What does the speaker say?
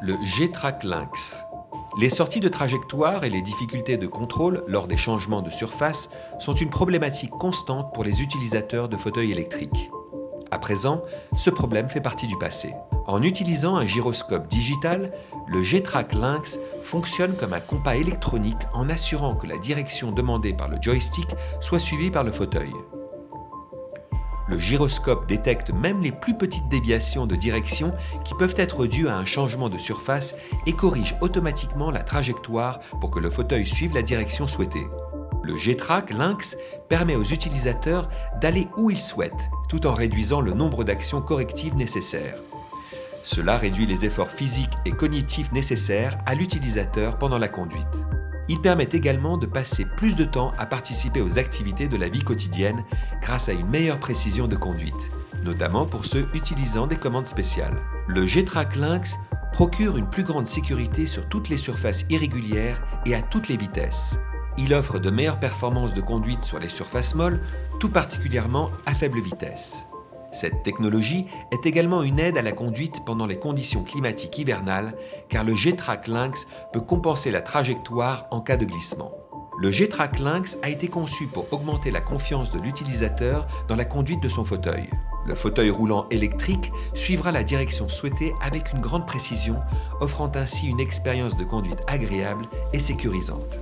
le G-Track Lynx. Les sorties de trajectoire et les difficultés de contrôle lors des changements de surface sont une problématique constante pour les utilisateurs de fauteuils électriques. À présent, ce problème fait partie du passé. En utilisant un gyroscope digital, le G-Track Lynx fonctionne comme un compas électronique en assurant que la direction demandée par le joystick soit suivie par le fauteuil. Le gyroscope détecte même les plus petites déviations de direction qui peuvent être dues à un changement de surface et corrige automatiquement la trajectoire pour que le fauteuil suive la direction souhaitée. Le G-Track Lynx permet aux utilisateurs d'aller où ils souhaitent, tout en réduisant le nombre d'actions correctives nécessaires. Cela réduit les efforts physiques et cognitifs nécessaires à l'utilisateur pendant la conduite. Il permet également de passer plus de temps à participer aux activités de la vie quotidienne grâce à une meilleure précision de conduite, notamment pour ceux utilisant des commandes spéciales. Le G-Track Lynx procure une plus grande sécurité sur toutes les surfaces irrégulières et à toutes les vitesses. Il offre de meilleures performances de conduite sur les surfaces molles, tout particulièrement à faible vitesse. Cette technologie est également une aide à la conduite pendant les conditions climatiques hivernales car le G-Track Lynx peut compenser la trajectoire en cas de glissement. Le G-Track Lynx a été conçu pour augmenter la confiance de l'utilisateur dans la conduite de son fauteuil. Le fauteuil roulant électrique suivra la direction souhaitée avec une grande précision, offrant ainsi une expérience de conduite agréable et sécurisante.